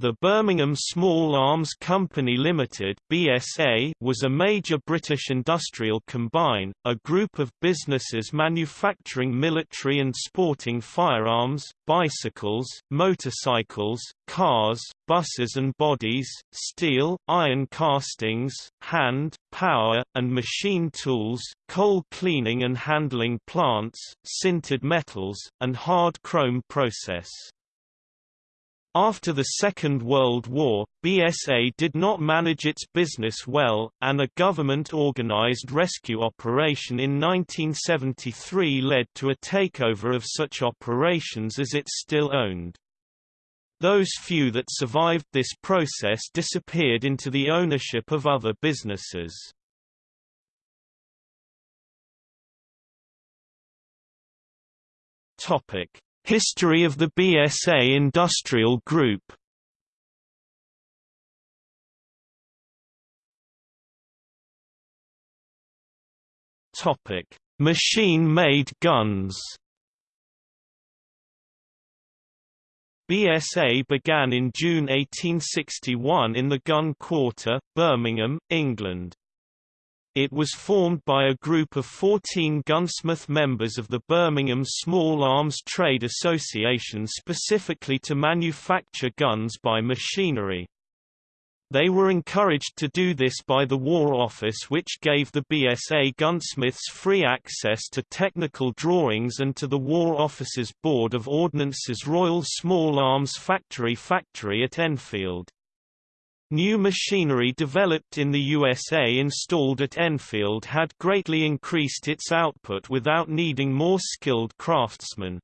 The Birmingham Small Arms Company Limited (BSA) was a major British industrial combine, a group of businesses manufacturing military and sporting firearms, bicycles, motorcycles, cars, buses and bodies, steel, iron castings, hand, power, and machine tools, coal cleaning and handling plants, sintered metals, and hard chrome process. After the Second World War, BSA did not manage its business well, and a government-organized rescue operation in 1973 led to a takeover of such operations as it still owned. Those few that survived this process disappeared into the ownership of other businesses. Topic: History of the BSA Industrial Group Topic: Machine-made guns. BSA began in June 1861 in the Gun Quarter, Birmingham, England. It was formed by a group of 14 gunsmith members of the Birmingham Small Arms Trade Association specifically to manufacture guns by machinery. They were encouraged to do this by the War Office which gave the BSA gunsmiths free access to technical drawings and to the War Office's Board of Ordnance's Royal Small Arms Factory factory at Enfield. New machinery developed in the USA installed at Enfield had greatly increased its output without needing more skilled craftsmen.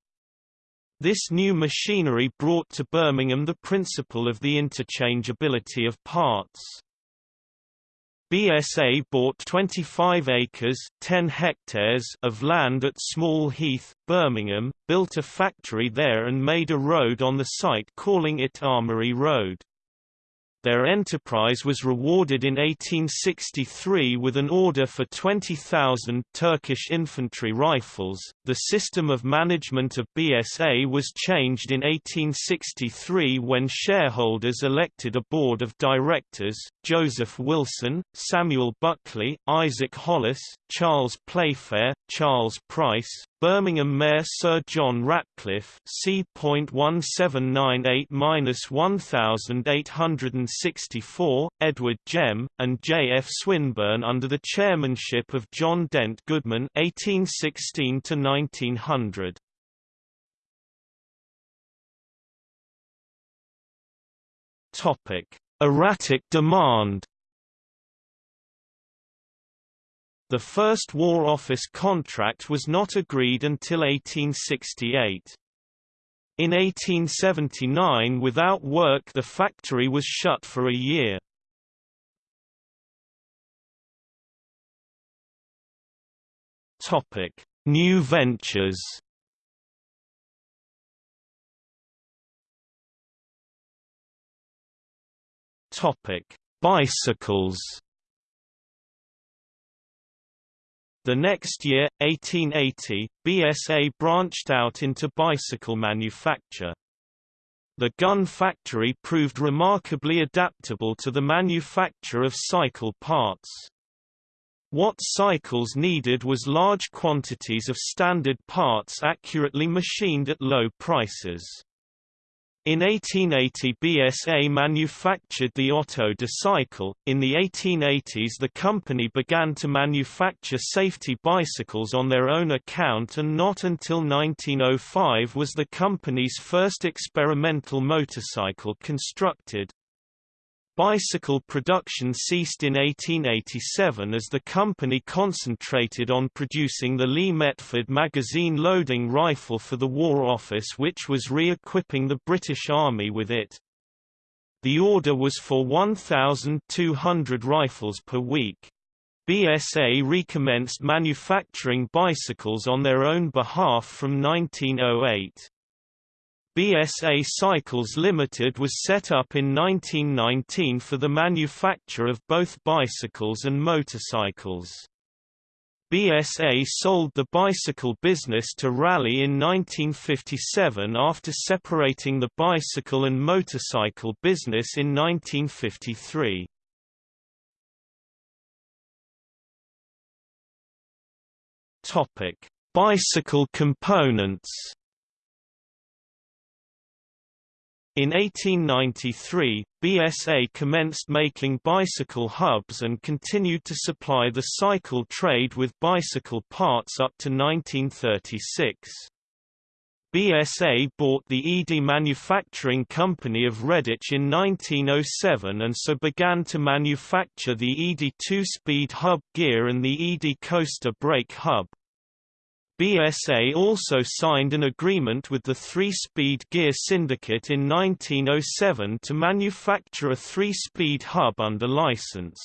This new machinery brought to Birmingham the principle of the interchangeability of parts. BSA bought 25 acres 10 hectares of land at Small Heath, Birmingham, built a factory there and made a road on the site calling it Armory Road. Their enterprise was rewarded in 1863 with an order for 20,000 Turkish infantry rifles. The system of management of BSA was changed in 1863 when shareholders elected a board of directors Joseph Wilson, Samuel Buckley, Isaac Hollis, Charles Playfair, Charles Price, Birmingham Mayor Sir John Ratcliffe C.1798-1864, Edward Gem, and J. F. Swinburne under the chairmanship of John Dent Goodman 1816 1900. Topic: Erratic demand The first War Office contract was not agreed until 1868. In 1879 without work the factory was shut for a year. New ventures Bicycles The next year, 1880, BSA branched out into bicycle manufacture. The gun factory proved remarkably adaptable to the manufacture of cycle parts. What cycles needed was large quantities of standard parts accurately machined at low prices. In 1880 BSA manufactured the Otto cycle. In the 1880s the company began to manufacture safety bicycles on their own account and not until 1905 was the company's first experimental motorcycle constructed. Bicycle production ceased in 1887 as the company concentrated on producing the Lee Metford magazine loading rifle for the War Office which was re-equipping the British Army with it. The order was for 1,200 rifles per week. BSA recommenced manufacturing bicycles on their own behalf from 1908. BSA Cycles Limited was set up in 1919 for the manufacture of both bicycles and motorcycles. BSA sold the bicycle business to Raleigh in 1957 after separating the bicycle and motorcycle business in 1953. Topic: Bicycle components. In 1893, BSA commenced making bicycle hubs and continued to supply the cycle trade with bicycle parts up to 1936. BSA bought the Eadie Manufacturing Company of Redditch in 1907 and so began to manufacture the Eadie two-speed hub gear and the Eadie Coaster brake hub. BSA also signed an agreement with the Three-Speed Gear Syndicate in 1907 to manufacture a three-speed hub under license.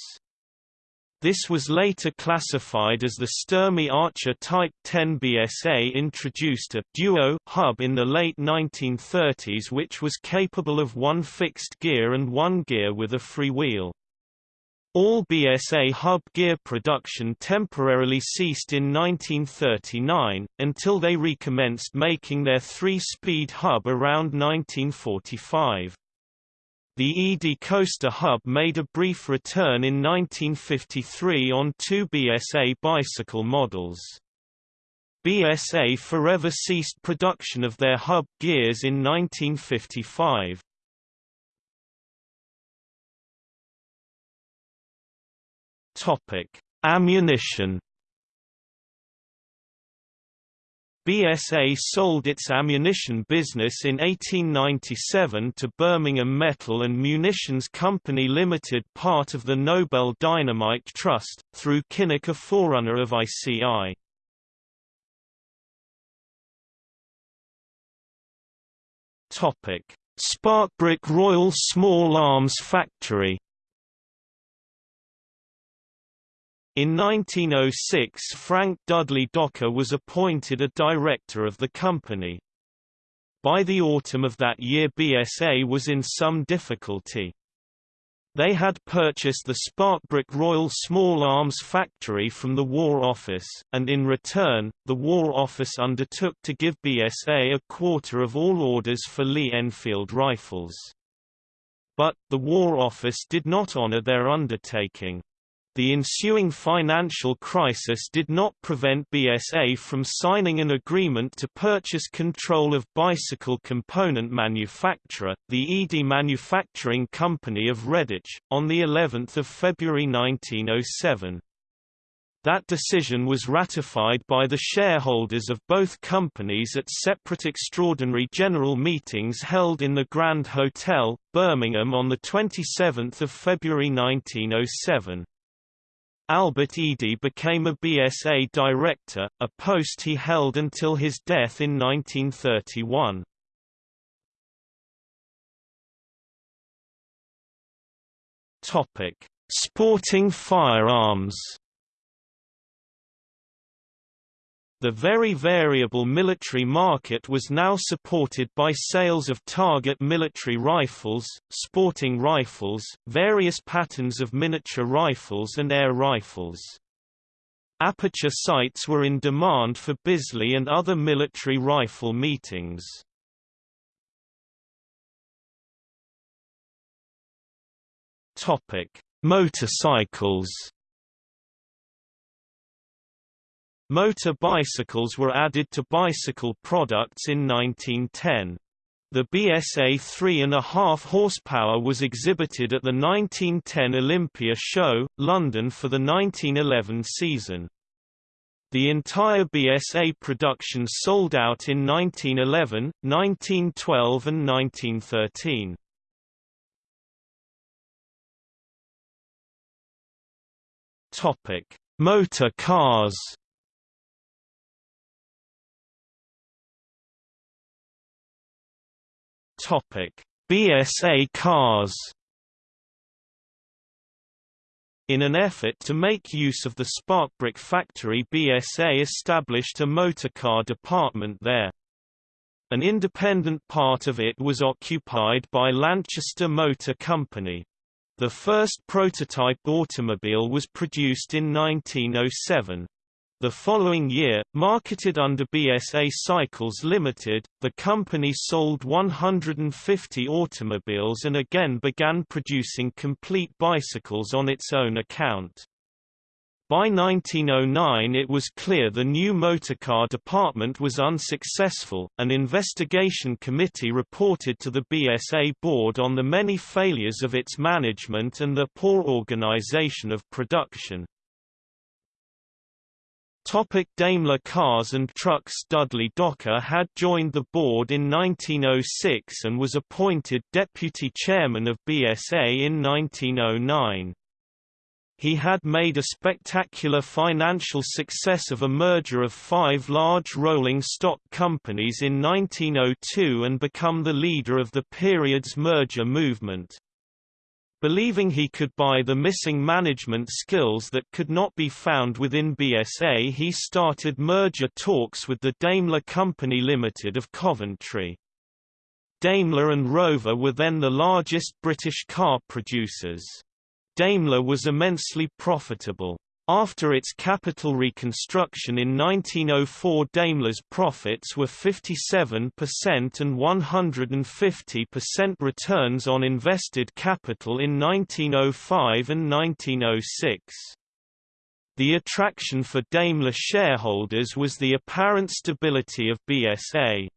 This was later classified as the Sturmey Archer Type 10 BSA introduced a duo hub in the late 1930s which was capable of one fixed gear and one gear with a freewheel. All BSA hub gear production temporarily ceased in 1939, until they recommenced making their three-speed hub around 1945. The Eadie Coaster hub made a brief return in 1953 on two BSA bicycle models. BSA forever ceased production of their hub gears in 1955. Topic: Ammunition. BSA sold its ammunition business in 1897 to Birmingham Metal and Munitions Company Limited part of the Nobel Dynamite Trust, through Kynoch a forerunner of ICI. Topic: Sparkbrook Royal Small Arms Factory In 1906 Frank Dudley Docker was appointed a director of the company. By the autumn of that year BSA was in some difficulty. They had purchased the Sparkbrook Royal Small Arms Factory from the War Office, and in return, the War Office undertook to give BSA a quarter of all orders for Lee Enfield rifles. But, the War Office did not honor their undertaking. The ensuing financial crisis did not prevent BSA from signing an agreement to purchase control of bicycle component manufacturer, the Eadie Manufacturing Company of Redditch, on of February 1907. That decision was ratified by the shareholders of both companies at separate extraordinary general meetings held in the Grand Hotel, Birmingham on 27 February 1907. Albert Eadie became a BSA director, a post he held until his death in 1931. Topic: Sporting firearms. The very variable military market was now supported by sales of target military rifles, sporting rifles, various patterns of miniature rifles and air rifles. Aperture sights were in demand for Bisley and other military rifle meetings. Motorcycles Motor bicycles were added to bicycle products in 1910. The BSA 3.5 horsepower was exhibited at the 1910 Olympia Show, London for the 1911 season. The entire BSA production sold out in 1911, 1912 and 1913. Topic: Motor cars. Topic: BSA cars. In an effort to make use of the Sparkbrook factory BSA established a motorcar department there. An independent part of it was occupied by Lanchester Motor Company. The first prototype automobile was produced in 1907. The following year, marketed under BSA Cycles Limited, the company sold 150 automobiles and again began producing complete bicycles on its own account. By 1909 it was clear the new motorcar department was unsuccessful. An investigation committee reported to the BSA board on the many failures of its management and the poor organization of production. Topic Daimler Cars and Trucks Dudley Docker had joined the board in 1906 and was appointed deputy chairman of BSA in 1909. He had made a spectacular financial success of a merger of five large rolling stock companies in 1902 and become the leader of the period's merger movement. Believing he could buy the missing management skills that could not be found within BSA he started merger talks with the Daimler Company Limited of Coventry. Daimler and Rover were then the largest British car producers. Daimler was immensely profitable. After its capital reconstruction in 1904 Daimler's profits were 57% and 150% returns on invested capital in 1905 and 1906. The attraction for Daimler shareholders was the apparent stability of BSA.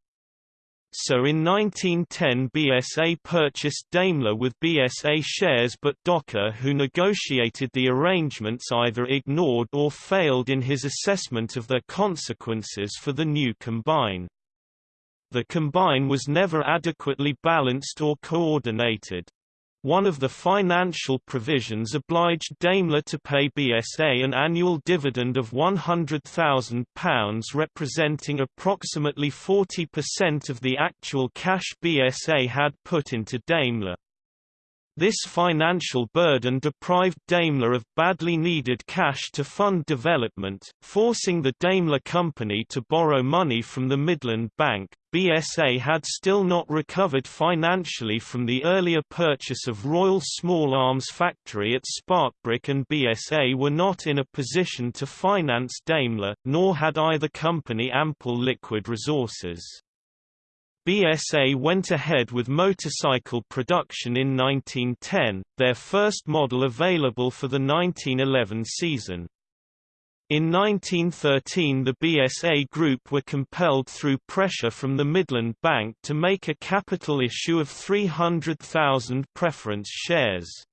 So in 1910 BSA purchased Daimler with BSA shares but Docker who negotiated the arrangements either ignored or failed in his assessment of their consequences for the new combine. The combine was never adequately balanced or coordinated. One of the financial provisions obliged Daimler to pay BSA an annual dividend of £100,000 representing approximately 40% of the actual cash BSA had put into Daimler. This financial burden deprived Daimler of badly needed cash to fund development, forcing the Daimler Company to borrow money from the Midland Bank. BSA had still not recovered financially from the earlier purchase of Royal Small Arms Factory at Sparkbrook and BSA were not in a position to finance Daimler, nor had either company ample liquid resources. BSA went ahead with motorcycle production in 1910, their first model available for the 1911 season. In 1913 the BSA Group were compelled through pressure from the Midland Bank to make a capital issue of 300,000 preference shares.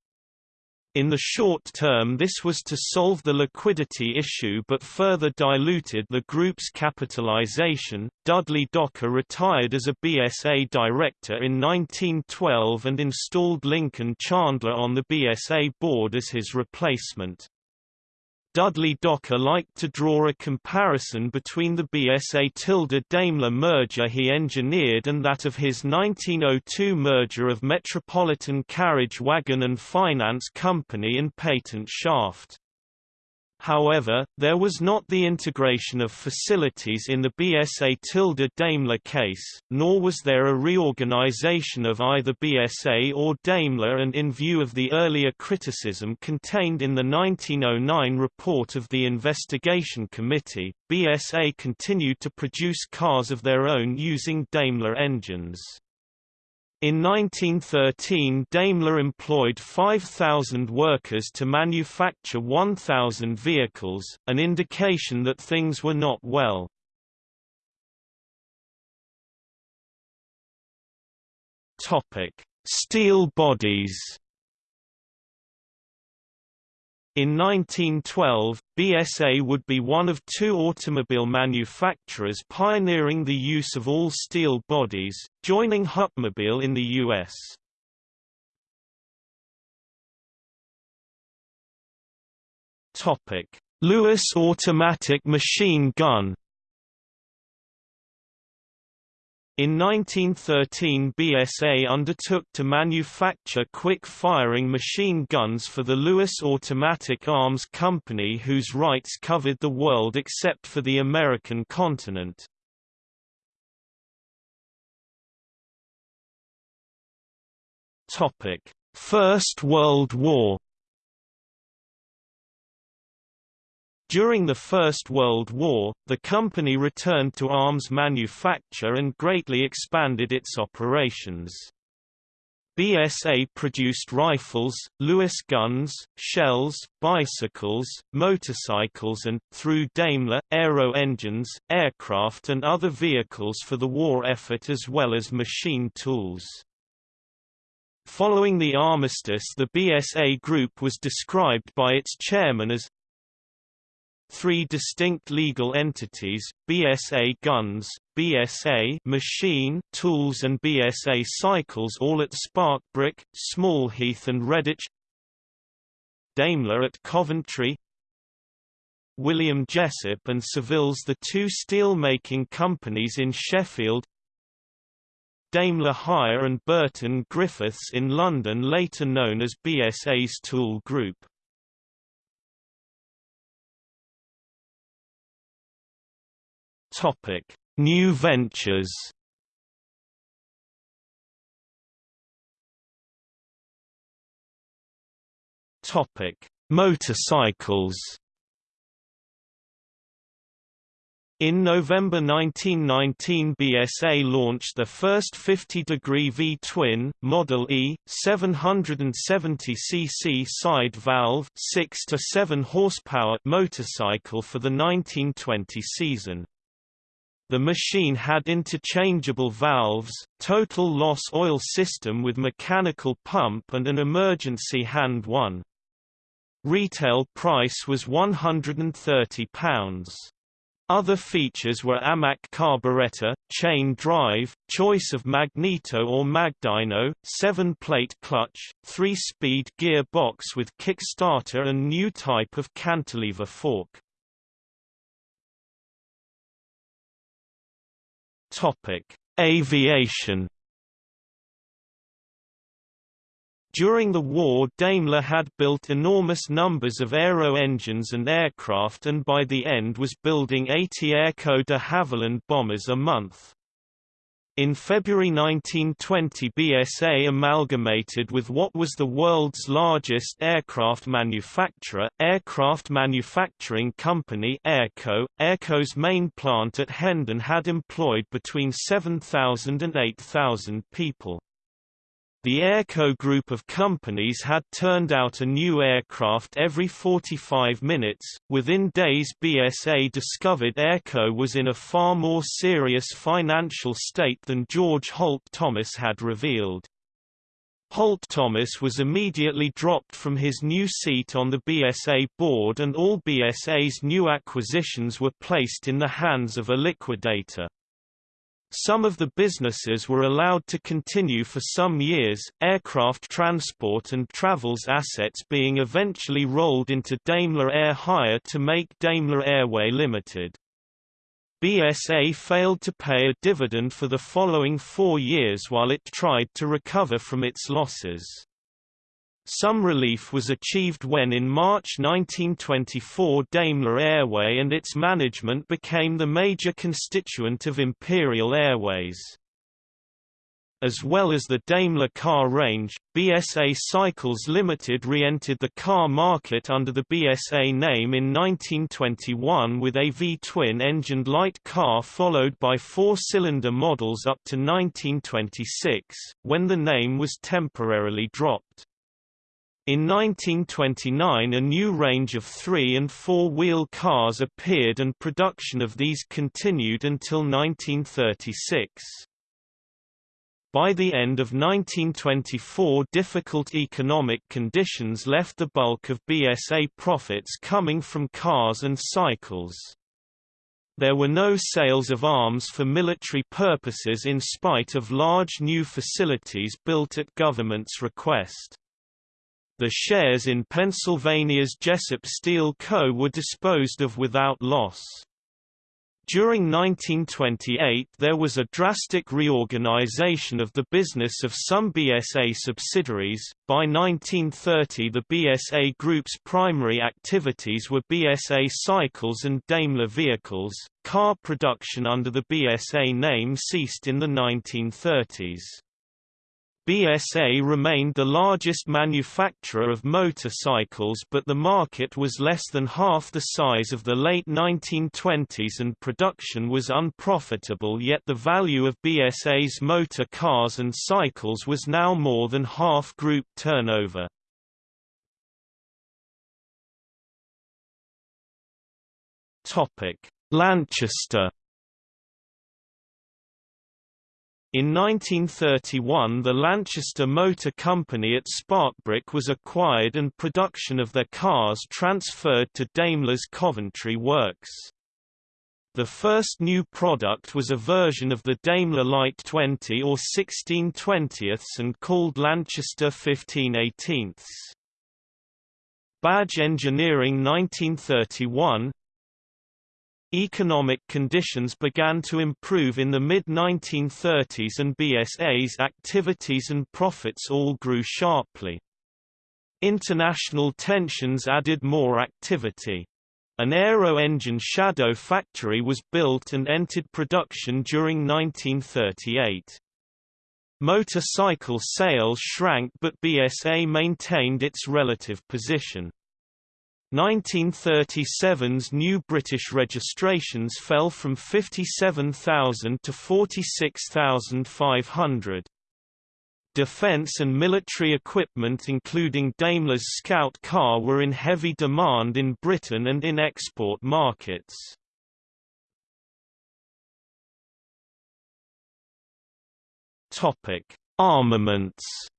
In the short term this was to solve the liquidity issue but further diluted the group's capitalization. Dudley Docker retired as a BSA director in 1912 and installed Lincoln Chandler on the BSA board as his replacement. Dudley Docker liked to draw a comparison between the BSA-Daimler merger he engineered and that of his 1902 merger of Metropolitan Carriage Wagon and Finance Company and Patent Shaft. However, there was not the integration of facilities in the BSA tilde Daimler case, nor was there a reorganization of either BSA or Daimler and in view of the earlier criticism contained in the 1909 report of the Investigation Committee, BSA continued to produce cars of their own using Daimler engines. In 1913 Daimler employed 5,000 workers to manufacture 1,000 vehicles, an indication that things were not well. Steel bodies in 1912, BSA would be one of two automobile manufacturers pioneering the use of all-steel bodies, joining Hupmobile in the U.S. Lewis automatic machine gun In 1913 BSA undertook to manufacture quick-firing machine guns for the Lewis Automatic Arms Company whose rights covered the world except for the American continent. First World War During the First World War, the company returned to arms manufacture and greatly expanded its operations. BSA produced rifles, Lewis guns, shells, bicycles, motorcycles and, through Daimler, aero engines, aircraft and other vehicles for the war effort as well as machine tools. Following the armistice the BSA group was described by its chairman as three distinct legal entities, BSA Guns, BSA Machine Tools and BSA Cycles all at Sparkbrook, Smallheath and Redditch Daimler at Coventry William Jessop and Savills the two steel-making companies in Sheffield Daimler Hire and Burton Griffiths in London later known as BSA's Tool Group Topic: New ventures. Topic: Motorcycles. In November 1919 BSA launched the first 50-degree V-twin, Model E, 770cc side valve 6 to 7 horsepower motorcycle for the 1920 season. The machine had interchangeable valves, total loss oil system with mechanical pump and an emergency hand one. Retail price was £130. Other features were AMAC carburetor, chain drive, choice of magneto or magdyno, 7-plate clutch, 3-speed gear box with kickstarter and new type of cantilever fork. Topic: Aviation. During the war Daimler had built enormous numbers of aero engines and aircraft and by the end was building 80 Airco de Havilland bombers a month. In February 1920 BSA amalgamated with what was the world's largest aircraft manufacturer, Aircraft Manufacturing Company Airco. Airco's main plant at Hendon had employed between 7,000 and 8,000 people. The Airco group of companies had turned out a new aircraft every 45 minutes. Within days, BSA discovered Airco was in a far more serious financial state than George Holt Thomas had revealed. Holt Thomas was immediately dropped from his new seat on the BSA board and all BSA's new acquisitions were placed in the hands of a liquidator. Some of the businesses were allowed to continue for some years, aircraft transport and travels assets being eventually rolled into Daimler Air Hire to make Daimler Airway Limited. BSA failed to pay a dividend for the following four years while it tried to recover from its losses. Some relief was achieved when in March 1924 Daimler Airway and its management became the major constituent of Imperial Airways. As well as the Daimler car range, BSA Cycles Limited re-entered the car market under the BSA name in 1921 with a V-twin engined light car followed by four-cylinder models up to 1926, when the name was temporarily dropped. In 1929 a new range of three- and four-wheel cars appeared and production of these continued until 1936. By the end of 1924 difficult economic conditions left the bulk of BSA profits coming from cars and cycles. There were no sales of arms for military purposes in spite of large new facilities built at government's request. The shares in Pennsylvania's Jessop Steel Co. were disposed of without loss. During 1928 there was a drastic reorganization of the business of some BSA subsidiaries. By 1930 the BSA Group's primary activities were BSA Cycles and Daimler Vehicles. Car production under the BSA name ceased in the 1930s. BSA remained the largest manufacturer of motorcycles but the market was less than half the size of the late 1920s and production was unprofitable yet the value of BSA's motor cars and cycles was now more than half group turnover. Lanchester In 1931 the Lanchester Motor Company at Sparkbrook was acquired and production of their cars transferred to Daimler's Coventry works. The first new product was a version of the Daimler Light 20 or 16 20ths and called Lanchester 15 18ths. Badge Engineering 1931 Economic conditions began to improve in the mid-1930s and BSA's activities and profits all grew sharply. International tensions added more activity. An aero-engine shadow factory was built and entered production during 1938. Motorcycle sales shrank but BSA maintained its relative position. 1937's new British registrations fell from 57,000 to 46,500. Defence and military equipment including Daimler's Scout car were in heavy demand in Britain and in export markets. Armaments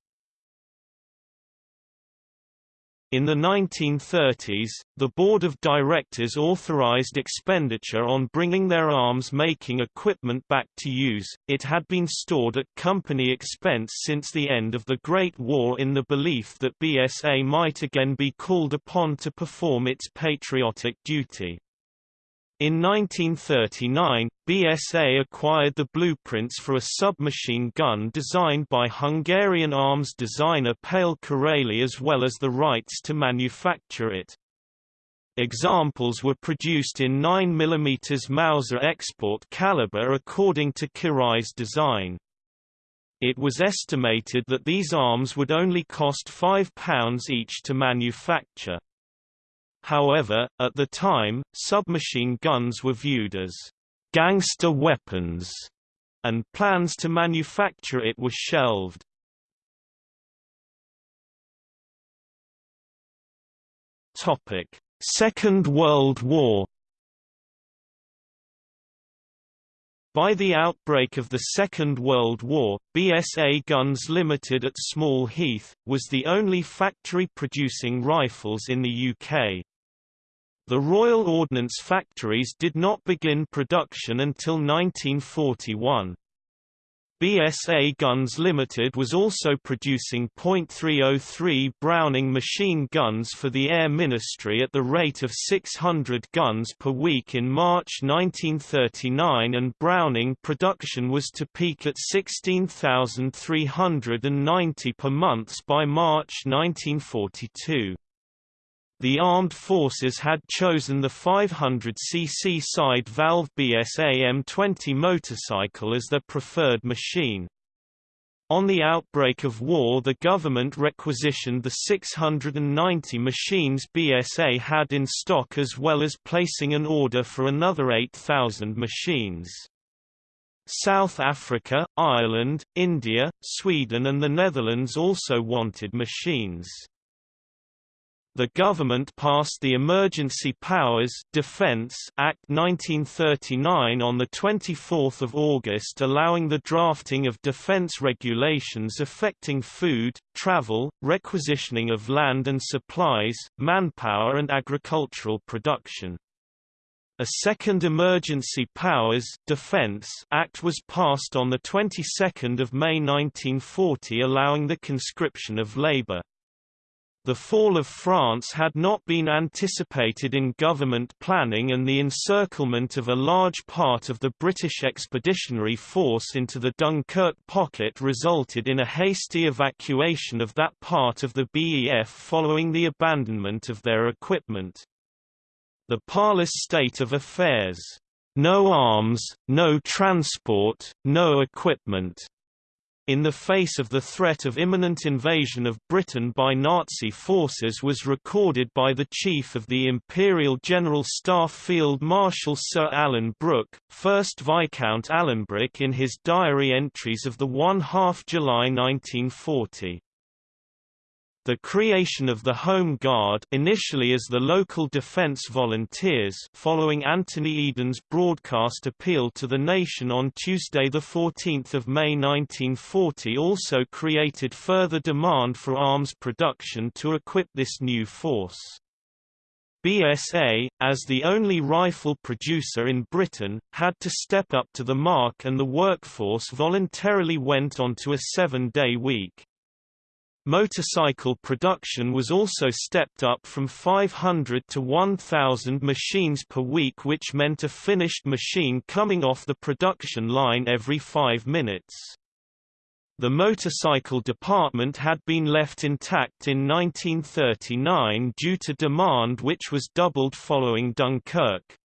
In the 1930s, the Board of Directors authorized expenditure on bringing their arms-making equipment back to use, it had been stored at company expense since the end of the Great War in the belief that BSA might again be called upon to perform its patriotic duty. In 1939, BSA acquired the blueprints for a submachine gun designed by Hungarian arms designer Pál Király as well as the rights to manufacture it. Examples were produced in 9 mm Mauser export caliber according to Király's design. It was estimated that these arms would only cost £5 each to manufacture. However, at the time, submachine guns were viewed as gangster weapons, and plans to manufacture it were shelved. Topic: Second World War By the outbreak of the Second World War, BSA Guns Limited at Small Heath, was the only factory producing rifles in the UK. The Royal Ordnance Factories did not begin production until 1941. BSA Guns Limited was also producing .303 Browning machine guns for the Air Ministry at the rate of 600 guns per week in March 1939 and Browning production was to peak at 16,390 per month by March 1942. The armed forces had chosen the 500cc side valve BSA M20 motorcycle as their preferred machine. On the outbreak of war the government requisitioned the 690 machines BSA had in stock as well as placing an order for another 8,000 machines. South Africa, Ireland, India, Sweden and the Netherlands also wanted machines. The government passed the Emergency Powers Defense Act 1939 on 24 August allowing the drafting of defense regulations affecting food, travel, requisitioning of land and supplies, manpower and agricultural production. A second Emergency Powers Defense Act was passed on the 22nd of May 1940 allowing the conscription of labor. The fall of France had not been anticipated in government planning and the encirclement of a large part of the British Expeditionary Force into the Dunkirk pocket resulted in a hasty evacuation of that part of the BEF following the abandonment of their equipment. The parlous state of affairs, "'No arms, no transport, no equipment' in the face of the threat of imminent invasion of Britain by Nazi forces was recorded by the Chief of the Imperial General Staff Field Marshal Sir Alan Brooke, 1st Viscount Alanbrooke in his diary entries of the 1 half July 1940. The creation of the Home Guard initially as the local defense volunteers following Anthony Eden's broadcast appeal to the nation on Tuesday 14 May 1940 also created further demand for arms production to equip this new force. BSA, as the only rifle producer in Britain, had to step up to the mark and the workforce voluntarily went onto a seven-day week. Motorcycle production was also stepped up from 500 to 1,000 machines per week which meant a finished machine coming off the production line every five minutes. The motorcycle department had been left intact in 1939 due to demand which was doubled following Dunkirk.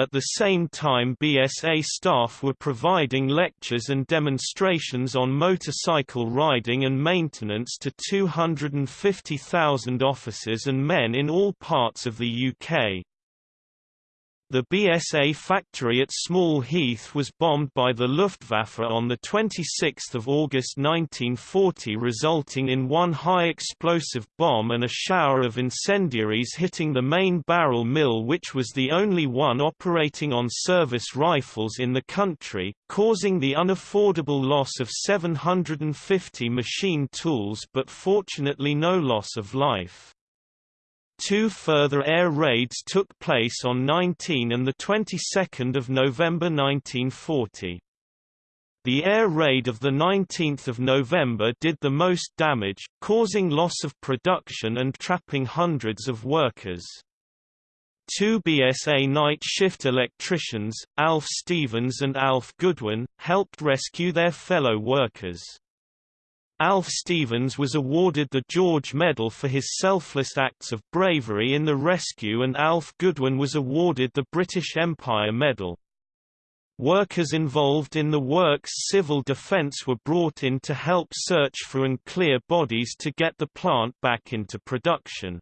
At the same time BSA staff were providing lectures and demonstrations on motorcycle riding and maintenance to 250,000 officers and men in all parts of the UK. The BSA factory at Small Heath was bombed by the Luftwaffe on 26 August 1940 resulting in one high-explosive bomb and a shower of incendiaries hitting the main barrel mill which was the only one operating on service rifles in the country, causing the unaffordable loss of 750 machine tools but fortunately no loss of life. Two further air raids took place on 19 and the 22nd of November 1940. The air raid of 19 November did the most damage, causing loss of production and trapping hundreds of workers. Two BSA night shift electricians, Alf Stevens and Alf Goodwin, helped rescue their fellow workers. Alf Stevens was awarded the George Medal for his selfless acts of bravery in the rescue and Alf Goodwin was awarded the British Empire Medal. Workers involved in the work's civil defence were brought in to help search for and clear bodies to get the plant back into production.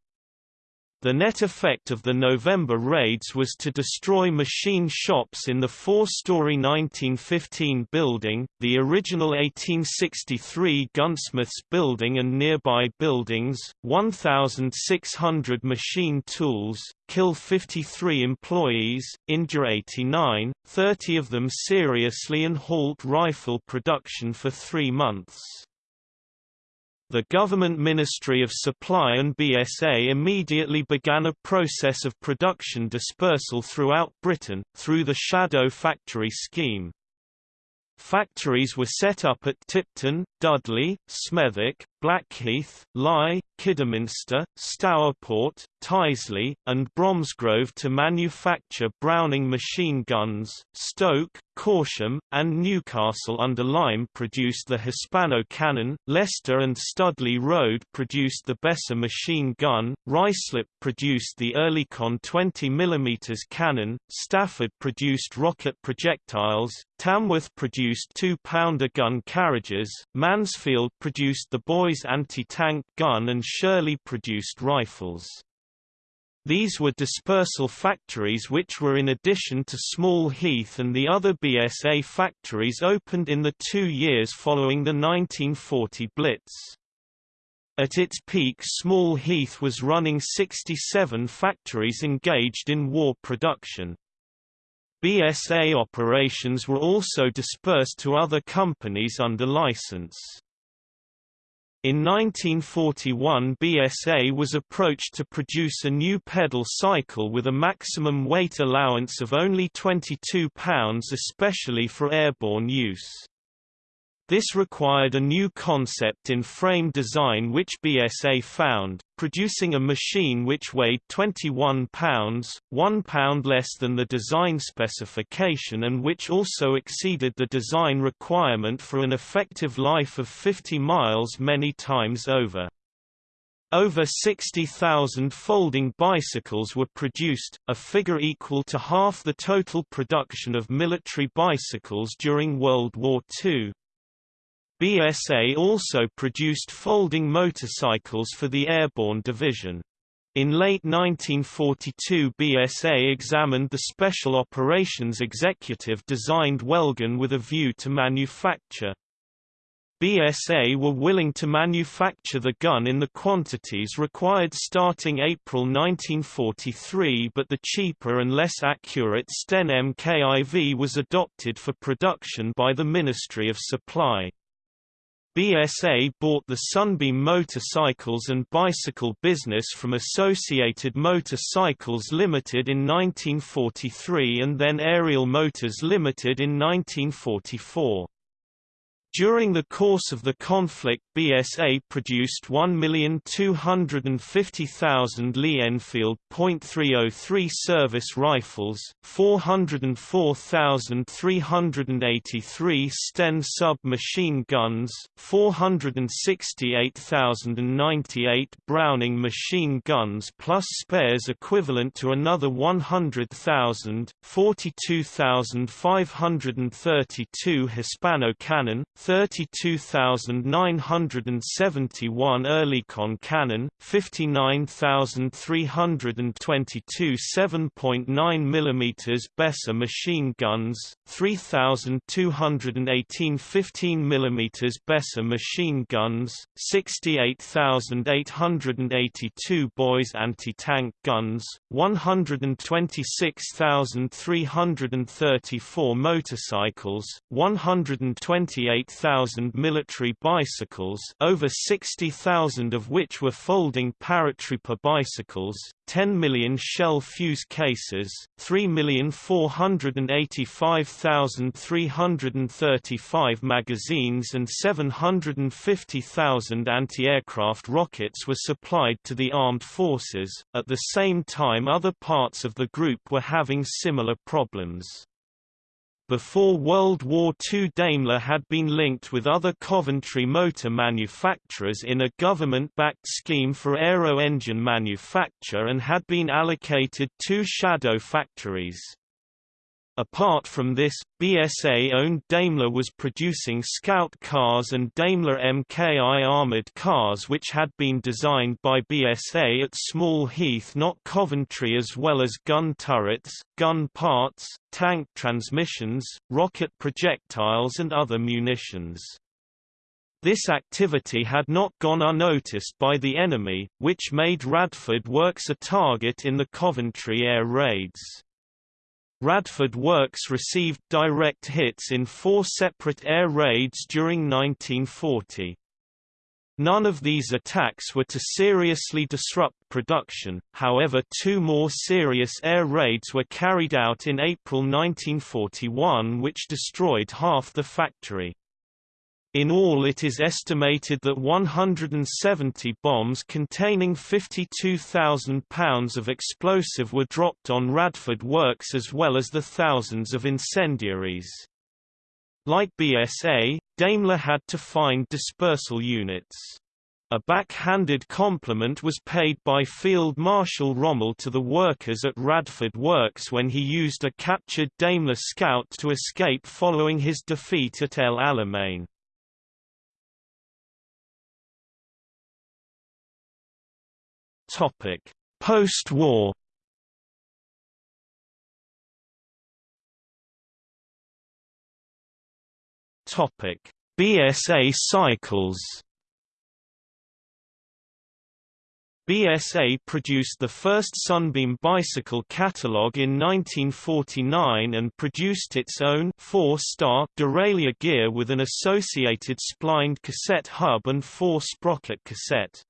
The net effect of the November raids was to destroy machine shops in the four-story 1915 building, the original 1863 gunsmiths building and nearby buildings, 1,600 machine tools, kill 53 employees, injure 89, 30 of them seriously and halt rifle production for three months. The Government Ministry of Supply and BSA immediately began a process of production dispersal throughout Britain, through the Shadow Factory scheme. Factories were set up at Tipton, Dudley, Smethwick, Blackheath, Lye, Kidderminster, Stourport, Tyseley, and Bromsgrove to manufacture Browning machine guns. Stoke, Corsham, and Newcastle under Lyme produced the Hispano cannon, Leicester and Studley Road produced the Besa machine gun, Ruislip produced the Oerlikon 20 mm cannon, Stafford produced rocket projectiles, Tamworth produced two-pounder gun carriages, Mansfield produced the Boy Anti-tank gun and Shirley produced rifles. These were dispersal factories which were in addition to Small Heath and the other BSA factories opened in the two years following the 1940 Blitz. At its peak Small Heath was running 67 factories engaged in war production. BSA operations were also dispersed to other companies under license. In 1941 BSA was approached to produce a new pedal cycle with a maximum weight allowance of only 22 pounds especially for airborne use. This required a new concept in frame design which BSA found, producing a machine which weighed 21 pounds, 1 pound less than the design specification and which also exceeded the design requirement for an effective life of 50 miles many times over. Over 60,000 folding bicycles were produced, a figure equal to half the total production of military bicycles during World War II. BSA also produced folding motorcycles for the airborne division. In late 1942 BSA examined the Special Operations Executive designed Welgun with a view to manufacture. BSA were willing to manufacture the gun in the quantities required starting April 1943 but the cheaper and less accurate Sten MKIV was adopted for production by the Ministry of Supply. BSA bought the Sunbeam motorcycles and bicycle business from Associated Motorcycles Limited in 1943 and then Ariel Motors Limited in 1944. During the course of the conflict BSA produced 1,250,000 Lee Enfield .303 service rifles, 404,383 Sten submachine guns, 468,098 Browning machine guns plus spares equivalent to another 100,000, 42,532 Hispano cannon, 32,971 Oerlikon cannon, 59,322 7.9 mm Besa machine guns, 3,218 15 mm Besa machine guns, 68,882 Boys anti-tank guns, 126,334 motorcycles, 128 8,000 military bicycles over 60,000 of which were folding paratrooper bicycles, 10 million shell fuse cases, 3,485,335 magazines and 750,000 anti-aircraft rockets were supplied to the armed forces. At the same time other parts of the group were having similar problems. Before World War II Daimler had been linked with other Coventry motor manufacturers in a government-backed scheme for aero-engine manufacture and had been allocated two shadow factories. Apart from this, BSA-owned Daimler was producing Scout cars and Daimler MKI armoured cars which had been designed by BSA at Small Heath not Coventry as well as gun turrets, gun parts, tank transmissions, rocket projectiles and other munitions. This activity had not gone unnoticed by the enemy, which made Radford Works a target in the Coventry air raids. Radford Works received direct hits in four separate air raids during 1940. None of these attacks were to seriously disrupt production, however two more serious air raids were carried out in April 1941 which destroyed half the factory. In all it is estimated that 170 bombs containing 52,000 pounds of explosive were dropped on Radford Works as well as the thousands of incendiaries. Like BSA, Daimler had to find dispersal units. A backhanded compliment was paid by Field Marshal Rommel to the workers at Radford Works when he used a captured Daimler Scout to escape following his defeat at El Alamein. Topic: Post-war. Topic: BSA cycles. BSA produced the first Sunbeam bicycle catalogue in 1949 and produced its own four-star derailleur gear with an associated splined cassette hub and four-sprocket cassette.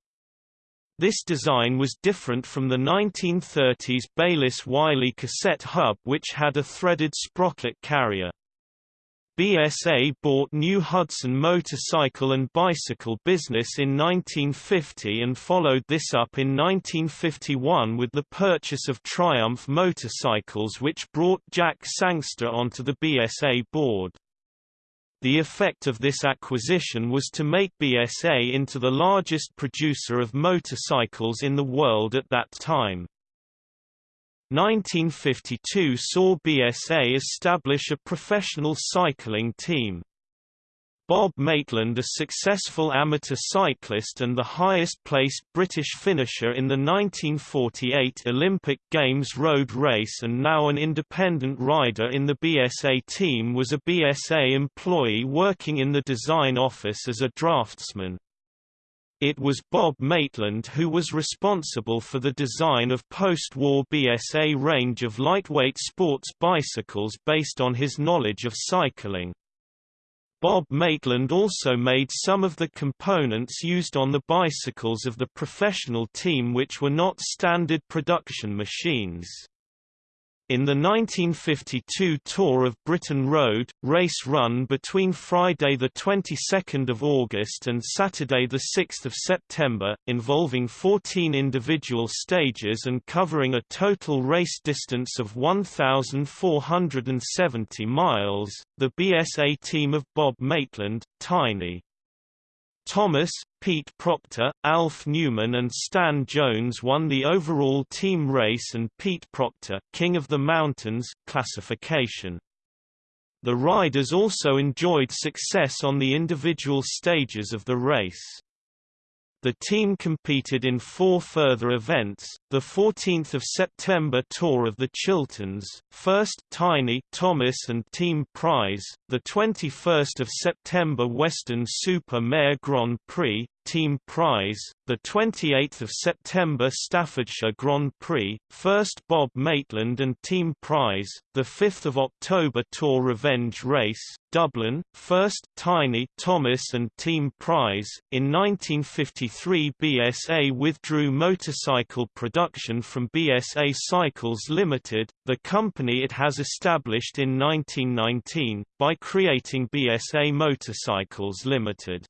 This design was different from the 1930s Bayliss Wiley cassette hub which had a threaded sprocket carrier. BSA bought New Hudson motorcycle and bicycle business in 1950 and followed this up in 1951 with the purchase of Triumph motorcycles which brought Jack Sangster onto the BSA board. The effect of this acquisition was to make BSA into the largest producer of motorcycles in the world at that time. 1952 saw BSA establish a professional cycling team. Bob Maitland a successful amateur cyclist and the highest-placed British finisher in the 1948 Olympic Games road race and now an independent rider in the BSA team was a BSA employee working in the design office as a draftsman. It was Bob Maitland who was responsible for the design of post-war BSA range of lightweight sports bicycles based on his knowledge of cycling. Bob Maitland also made some of the components used on the bicycles of the professional team which were not standard production machines. In the 1952 Tour of Britain Road, race run between Friday 22 August and Saturday 6 September, involving 14 individual stages and covering a total race distance of 1,470 miles, the BSA team of Bob Maitland, Tiny, Thomas, Pete Proctor, Alf Newman and Stan Jones won the overall team race and Pete Proctor King of the Mountains classification. The riders also enjoyed success on the individual stages of the race. The team competed in four further events, the 14th of September Tour of the Chilterns, first Tiny Thomas and Team Prize, the 21st of September Weston Super Mare Grand Prix, Team Prize, the 28th of September Staffordshire Grand Prix, first Bob Maitland and Team Prize, the 5th of October Tour Revenge Race, Dublin, first Tiny Thomas and Team Prize. In 1953 BSA withdrew motorcycle production from BSA Cycles Limited, the company it has established in 1919, by creating BSA Motorcycles Limited.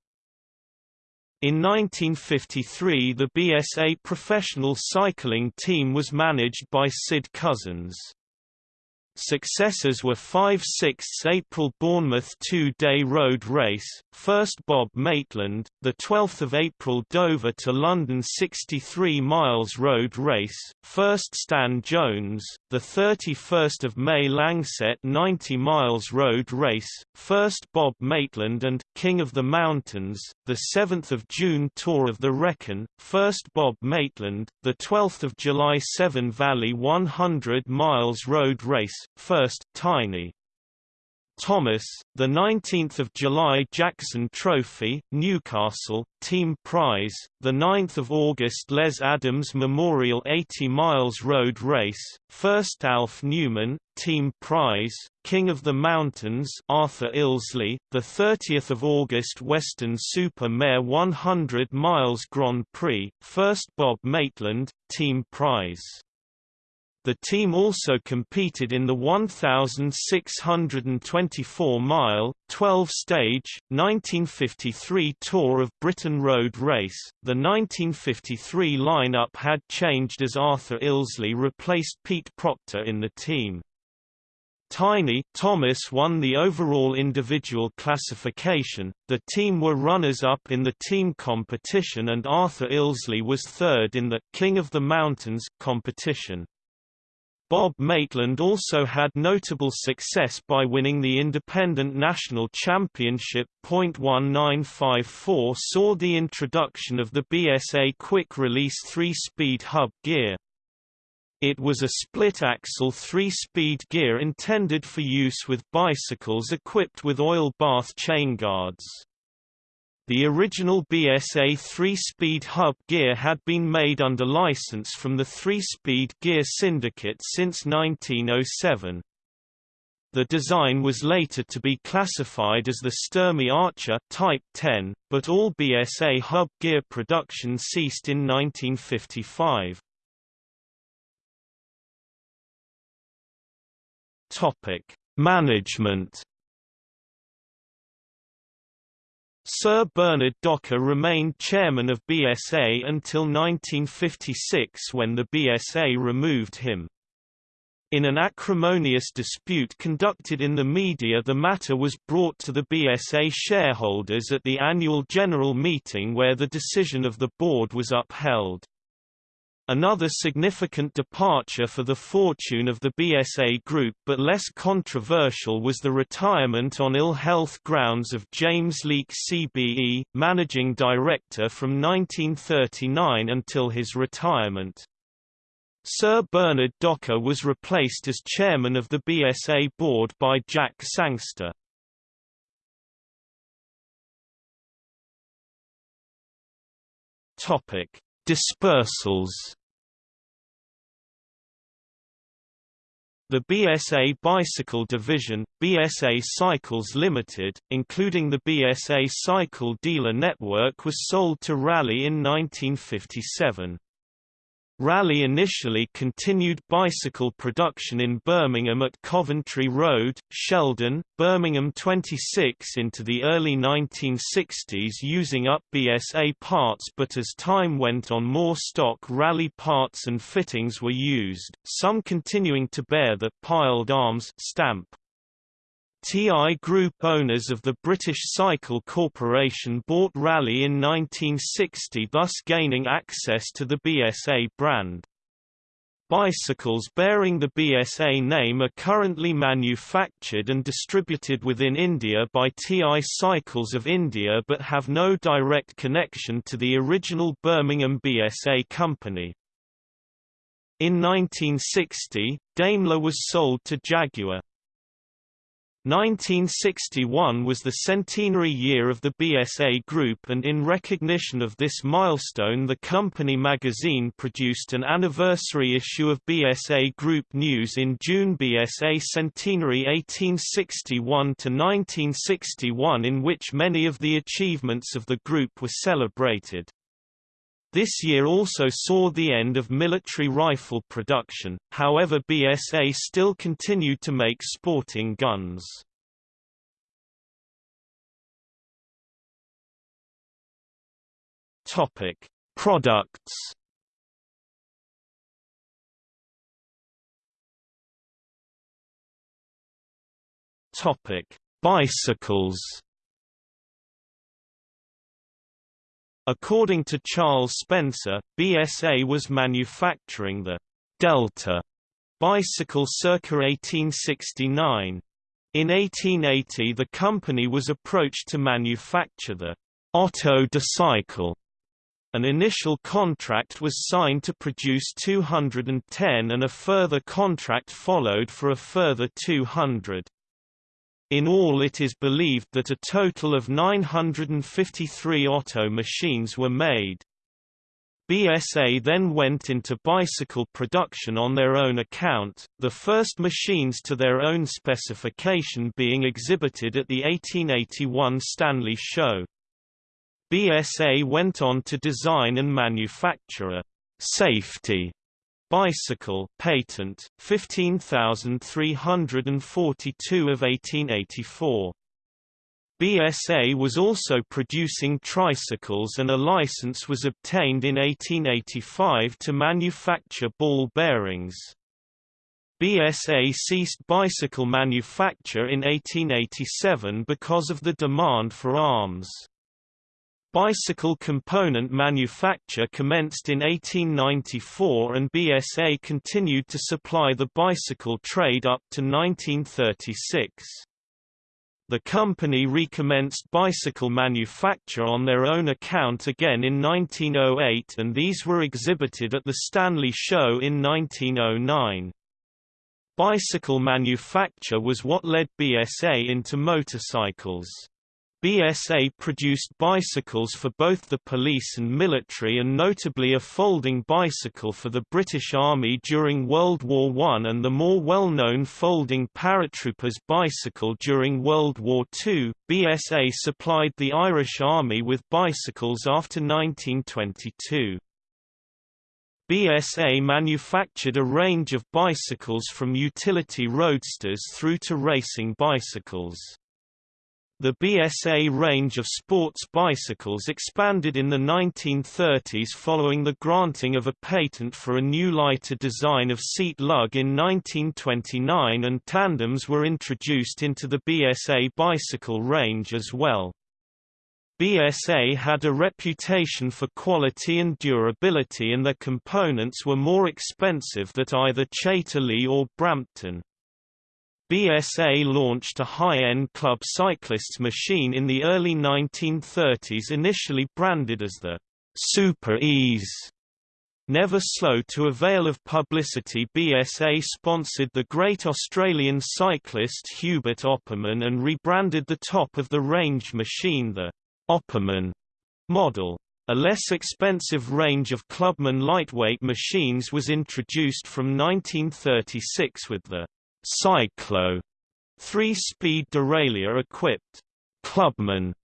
In 1953 the BSA professional cycling team was managed by Sid Cousins. Successors were 5 6 April Bournemouth two-day road race, first Bob Maitland, the 12th of April Dover to London 63 miles road race, first Stan Jones, the 31st of May Langsett 90 miles road race, first Bob Maitland and King of the Mountains, the 7th of June Tour of the Wrekin, first Bob Maitland, the 12th of July Severn Valley 100 miles road race, first, Tiny. Thomas, the 19th of July Jackson Trophy, Newcastle, Team Prize, the 9th of August Les Adams Memorial 80 miles road race, first Alf Newman, Team Prize, King of the Mountains Arthur Ilsley, the 30th of August Weston Super Mare 100 miles Grand Prix, first Bob Maitland, Team Prize. The team also competed in the 1,624-mile, 12-stage, 1953 Tour of Britain Road Race. The 1953 lineup had changed as Arthur Ilsley replaced Pete Proctor in the team. Tiny Thomas won the overall individual classification, the team were runners-up in the team competition and Arthur Ilsley was third in the «King of the Mountains» competition. Bob Maitland also had notable success by winning the Independent National Championship. 1954 saw the introduction of the BSA quick release 3 speed hub gear. It was a split-axle three-speed gear intended for use with bicycles equipped with oil bath chain guards. The original BSA 3-speed hub gear had been made under license from the 3-speed gear syndicate since 1907. The design was later to be classified as the Sturmey Archer Type 10, but all BSA hub gear production ceased in 1955. Topic: Management. Sir Bernard Docker remained chairman of BSA until 1956 when the BSA removed him. In an acrimonious dispute conducted in the media the matter was brought to the BSA shareholders at the annual general meeting where the decision of the board was upheld. Another significant departure for the fortune of the BSA Group but less controversial was the retirement on ill health grounds of James Leake CBE, managing director from 1939 until his retirement. Sir Bernard Docker was replaced as chairman of the BSA board by Jack Sangster. Topic: Dispersals The BSA Bicycle Division, BSA Cycles Limited, including the BSA Cycle Dealer Network was sold to Raleigh in 1957. Raleigh initially continued bicycle production in Birmingham at Coventry Road, Sheldon, Birmingham 26 into the early 1960s using up BSA parts but as time went on more stock Raleigh parts and fittings were used, some continuing to bear the «piled arms» stamp. TI Group owners of the British Cycle Corporation bought Raleigh in 1960 thus gaining access to the BSA brand. Bicycles bearing the BSA name are currently manufactured and distributed within India by TI Cycles of India but have no direct connection to the original Birmingham BSA company. In 1960, Daimler was sold to Jaguar. 1961 was the centenary year of the BSA Group and in recognition of this milestone the company magazine produced an anniversary issue of BSA Group News in June BSA Centenary 1861–1961 in which many of the achievements of the group were celebrated. This year also saw the end of military rifle production, however BSA still continued to make sporting guns. Topic: Products. Topic: Bicycles. According to Charles Spencer, BSA was manufacturing the Delta bicycle circa 1869. In 1880 the company was approached to manufacture the Otto Cycle. An initial contract was signed to produce 210 and a further contract followed for a further 200. In all it is believed that a total of 953 Otto machines were made. BSA then went into bicycle production on their own account, the first machines to their own specification being exhibited at the 1881 Stanley Show. BSA went on to design and manufacture a «safety» Bicycle patent 15342 of 1884 BSA was also producing tricycles and a license was obtained in 1885 to manufacture ball bearings. BSA ceased bicycle manufacture in 1887 because of the demand for arms. Bicycle component manufacture commenced in 1894 and BSA continued to supply the bicycle trade up to 1936. The company recommenced bicycle manufacture on their own account again in 1908 and these were exhibited at the Stanley Show in 1909. Bicycle manufacture was what led BSA into motorcycles. BSA produced bicycles for both the police and military and notably a folding bicycle for the British Army during World War I and the more well-known folding paratroopers bicycle during World War II. BSA supplied the Irish Army with bicycles after 1922. BSA manufactured a range of bicycles from utility roadsters through to racing bicycles. The BSA range of sports bicycles expanded in the 1930s following the granting of a patent for a new lighter design of seat lug in 1929 and tandems were introduced into the BSA bicycle range as well. BSA had a reputation for quality and durability and their components were more expensive than either Chater-Lea or Brampton. BSA launched a high-end club cyclists machine in the early 1930s initially branded as the Super Ease. Never slow to avail of publicity BSA sponsored the great Australian cyclist Hubert Opperman and rebranded the top-of-the-range machine the Opperman model. A less expensive range of Clubman lightweight machines was introduced from 1936 with the Cyclo three-speed derailleur-equipped Clubman.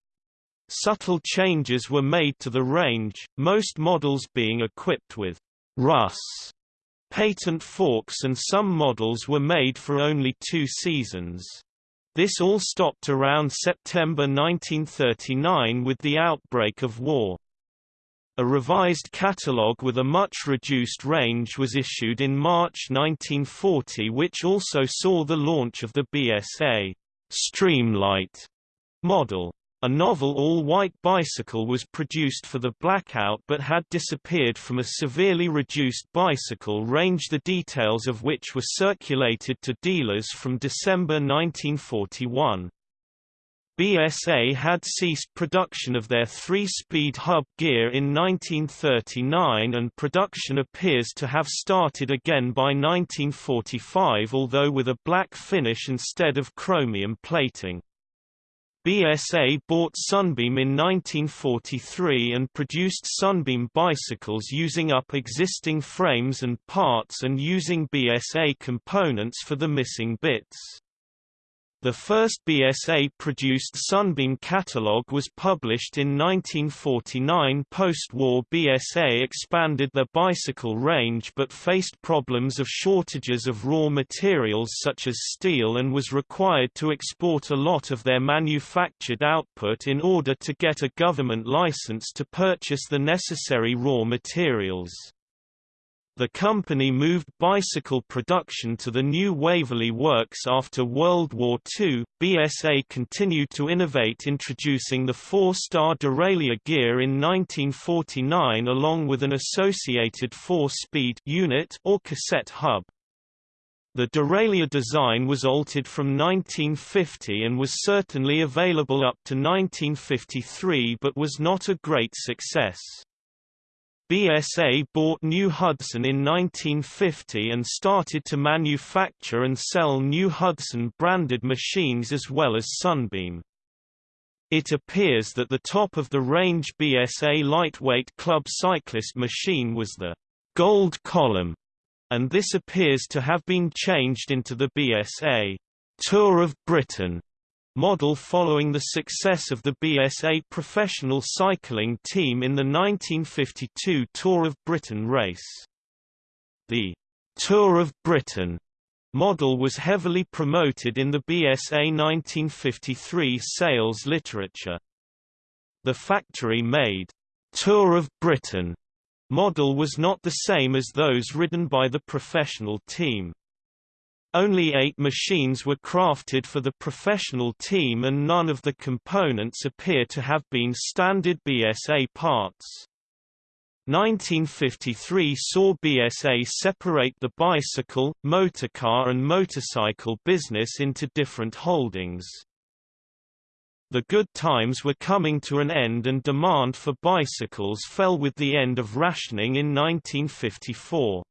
Subtle changes were made to the range, most models being equipped with Russ patent forks and some models were made for only two seasons. This all stopped around September 1939 with the outbreak of war. A revised catalogue with a much reduced range was issued in March 1940 which also saw the launch of the BSA Streamlight model. A novel all-white bicycle was produced for the blackout but had disappeared from a severely reduced bicycle range the details of which were circulated to dealers from December 1941. BSA had ceased production of their three-speed hub gear in 1939 and production appears to have started again by 1945 although with a black finish instead of chromium plating. BSA bought Sunbeam in 1943 and produced Sunbeam bicycles using up existing frames and parts and using BSA components for the missing bits. The first BSA-produced Sunbeam catalogue was published in 1949 post-war BSA expanded their bicycle range but faced problems of shortages of raw materials such as steel and was required to export a lot of their manufactured output in order to get a government license to purchase the necessary raw materials. The company moved bicycle production to the new Waverley Works after World War II. BSA continued to innovate introducing the four-star derailleur gear in 1949 along with an associated four-speed unit or cassette hub. The derailleur design was altered from 1950 and was certainly available up to 1953 but was not a great success. BSA bought New Hudson in 1950 and started to manufacture and sell New Hudson-branded machines as well as Sunbeam. It appears that the top-of-the-range BSA lightweight club cyclist machine was the «gold column», and this appears to have been changed into the BSA «Tour of Britain» model following the success of the BSA professional cycling team in the 1952 Tour of Britain race. The Tour of Britain model was heavily promoted in the BSA 1953 sales literature. The factory-made Tour of Britain model was not the same as those ridden by the professional team. Only eight machines were crafted for the professional team and none of the components appear to have been standard BSA parts. 1953 saw BSA separate the bicycle, motorcar and motorcycle business into different holdings. The good times were coming to an end and demand for bicycles fell with the end of rationing in 1954.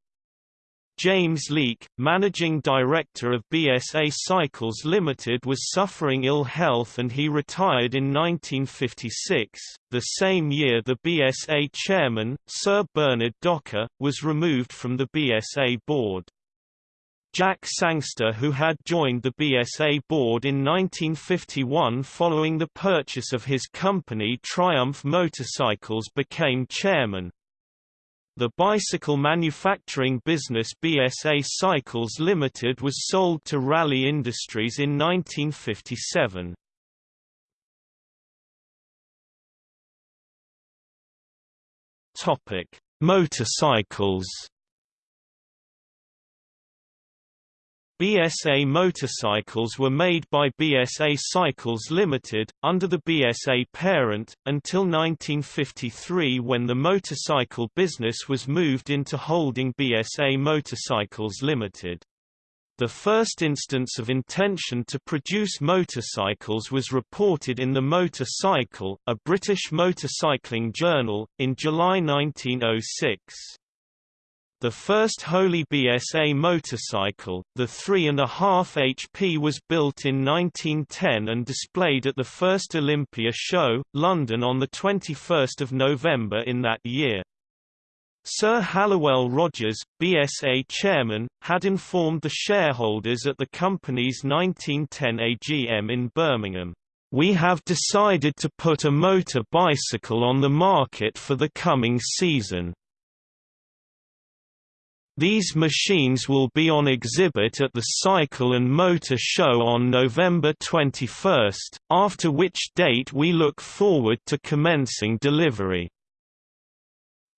James Leake, managing director of BSA Cycles Limited was suffering ill health and he retired in 1956. The same year the BSA chairman, Sir Bernard Docker, was removed from the BSA board. Jack Sangster who had joined the BSA board in 1951 following the purchase of his company Triumph Motorcycles became chairman. The bicycle manufacturing business BSA Cycles Limited was sold to Raleigh Industries in 1957. Topic: Motorcycles. BSA motorcycles were made by BSA Cycles Limited, under the BSA parent, until 1953 when the motorcycle business was moved into holding BSA Motorcycles Limited. The first instance of intention to produce motorcycles was reported in the Motorcycle, a British motorcycling journal, in July 1906. The first wholly BSA motorcycle, the 3.5 HP was built in 1910 and displayed at the first Olympia show, London on 21 November in that year. Sir Halliwell Rogers, BSA chairman, had informed the shareholders at the company's 1910 AGM in Birmingham, "...we have decided to put a motor bicycle on the market for the coming season." These machines will be on exhibit at the Cycle and Motor Show on November 21, after which date we look forward to commencing delivery.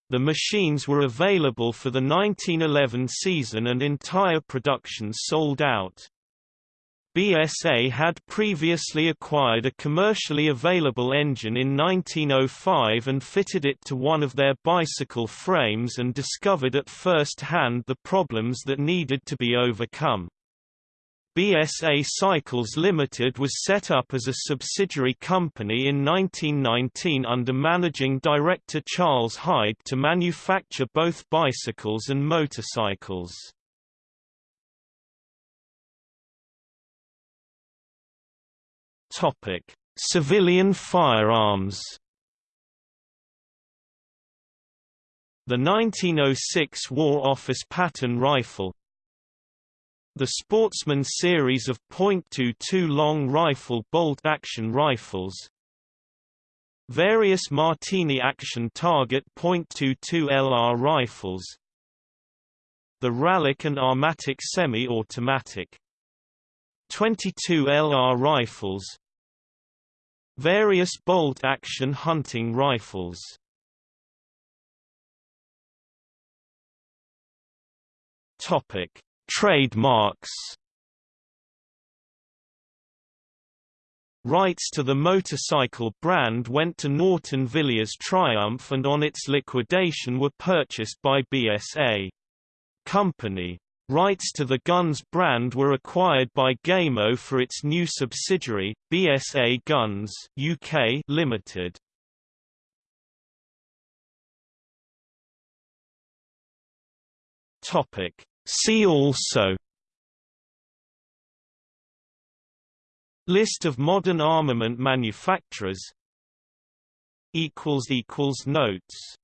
The machines were available for the 1911 season and entire production sold out. BSA had previously acquired a commercially available engine in 1905 and fitted it to one of their bicycle frames and discovered at first hand the problems that needed to be overcome. BSA Cycles Limited was set up as a subsidiary company in 1919 under managing director Charles Hyde to manufacture both bicycles and motorcycles. Topic: Civilian firearms. The 1906 War Office Pattern Rifle. The Sportsman series of .22 long rifle bolt-action rifles. Various Martini Action Target .22 LR rifles. The Ralock and Armatic semi-automatic. 22 LR rifles Various bolt-action hunting rifles Topic: Trademarks. Rights to the motorcycle brand went to Norton Villiers Triumph and on its liquidation were purchased by BSA. Company. Rights to the Guns brand were acquired by Gamo for its new subsidiary, BSA Guns UK Limited. Topic. See also List of modern armament manufacturers Notes